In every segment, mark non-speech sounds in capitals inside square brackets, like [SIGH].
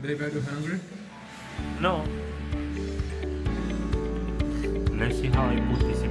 Are you hungry? No. Let's see how I put this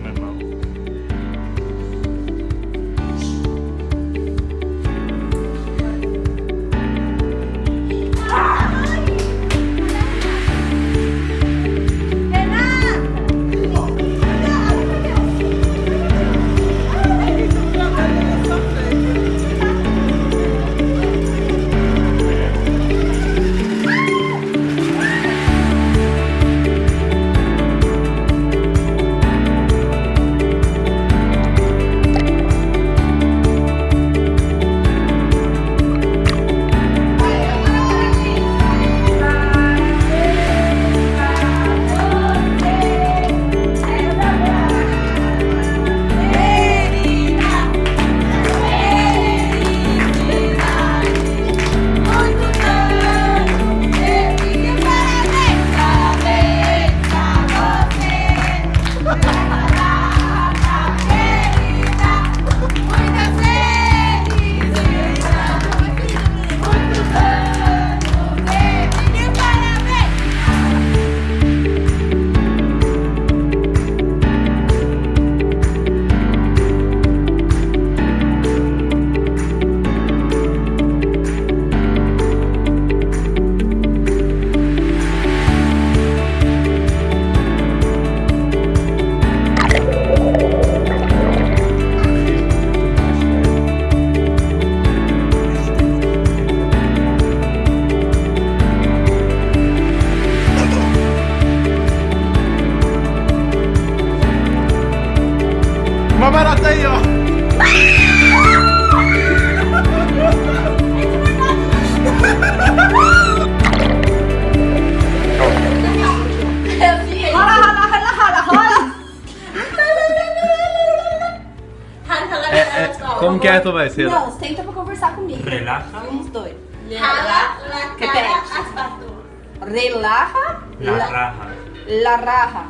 é. Não, senta pra conversar comigo. Relaja. Uns dois. La cara asfalto. Relaja. La raja. la raja.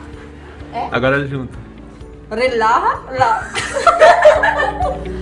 Agora junto. Relaja. La. [LAUGHS]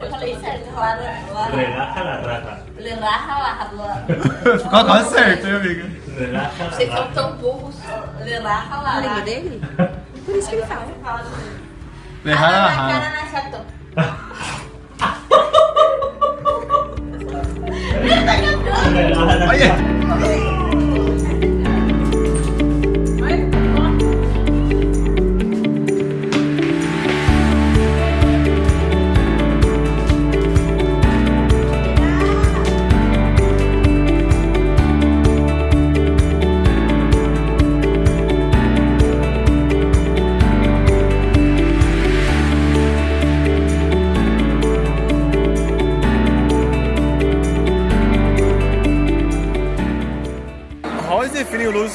Eu falei certo, la la- Relaja la raja. Le raja la jala. Ficou quase certo, hein, amiga? Vocês la são raja. tão burros. Le raja la raja. dele? Por isso que ele fala. Derrar Jala a la no asfalto. Relaja la Olha! [LAUGHS] [LAUGHS] [LAUGHS]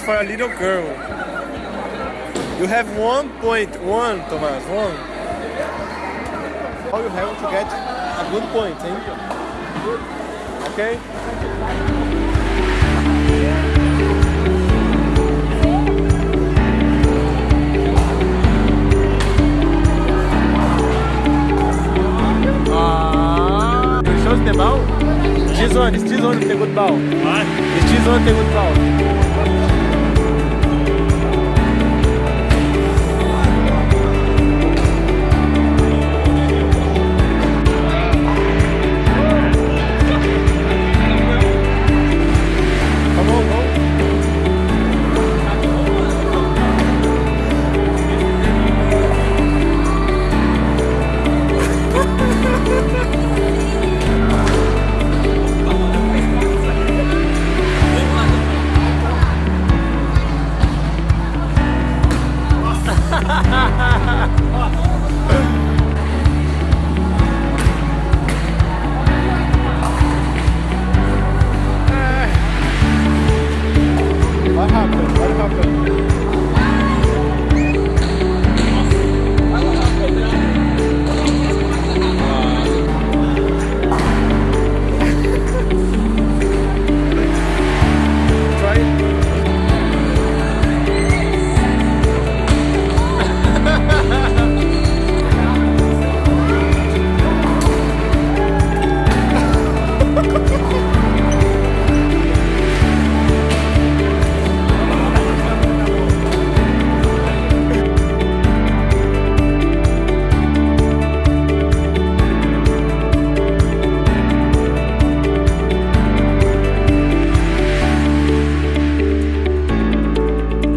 for a little girl. You have 1.1, Thomas, one. How you have to get a good point, eh? Okay? It's the ball? Diz this one onde pegou de ball. What? Diz onde a good ball.